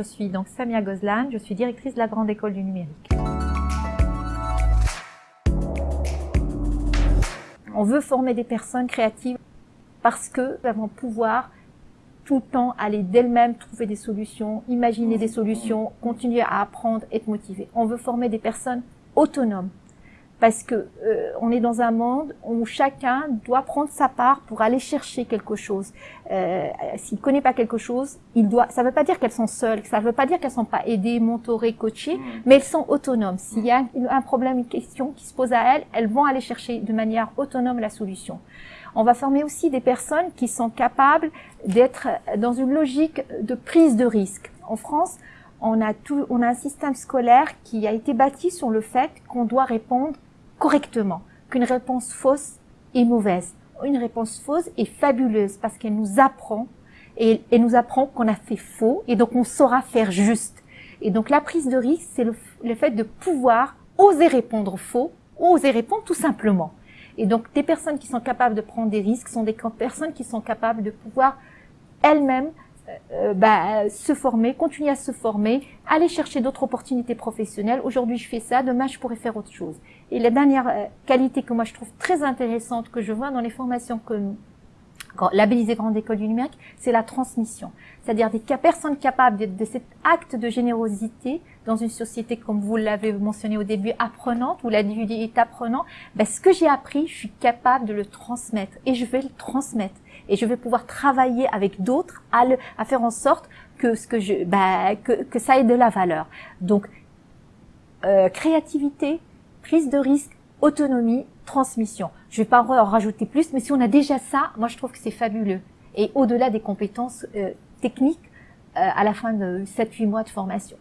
Je suis donc Samia Gozlan, je suis directrice de la Grande École du Numérique. On veut former des personnes créatives parce que nous avons pouvoir tout le temps aller d'elles-mêmes trouver des solutions, imaginer des solutions, continuer à apprendre, être motivé. On veut former des personnes autonomes parce que euh, on est dans un monde où chacun doit prendre sa part pour aller chercher quelque chose. Euh, S'il ne connaît pas quelque chose, il doit. Ça ne veut pas dire qu'elles sont seules, ça ne veut pas dire qu'elles sont pas aidées, mentorées, coachées, mmh. mais elles sont autonomes. S'il y a un problème, une question qui se pose à elles, elles vont aller chercher de manière autonome la solution. On va former aussi des personnes qui sont capables d'être dans une logique de prise de risque. En France, on a, tout, on a un système scolaire qui a été bâti sur le fait qu'on doit répondre correctement, qu'une réponse fausse est mauvaise. Une réponse fausse est fabuleuse parce qu'elle nous apprend et elle nous apprend qu'on a fait faux et donc on saura faire juste. Et donc la prise de risque, c'est le, fait de pouvoir oser répondre faux, oser répondre tout simplement. Et donc des personnes qui sont capables de prendre des risques sont des personnes qui sont capables de pouvoir elles-mêmes euh, bah, se former, continuer à se former, aller chercher d'autres opportunités professionnelles. Aujourd'hui, je fais ça, demain, je pourrais faire autre chose. Et la dernière euh, qualité que moi, je trouve très intéressante, que je vois dans les formations que labellisées Grande École du Numérique, c'est la transmission. C'est-à-dire des personnes capables de, de, cet acte de générosité dans une société, comme vous l'avez mentionné au début, apprenante, où l'individu est apprenant. Ben, ce que j'ai appris, je suis capable de le transmettre et je vais le transmettre et je vais pouvoir travailler avec d'autres à, faire en sorte que ce que je, bah, que, que ça ait de la valeur. Donc, euh, créativité, prise de risque, autonomie, transmission. Je vais pas en rajouter plus, mais si on a déjà ça, moi je trouve que c'est fabuleux. Et au-delà des compétences euh, techniques, euh, à la fin de 7-8 mois de formation.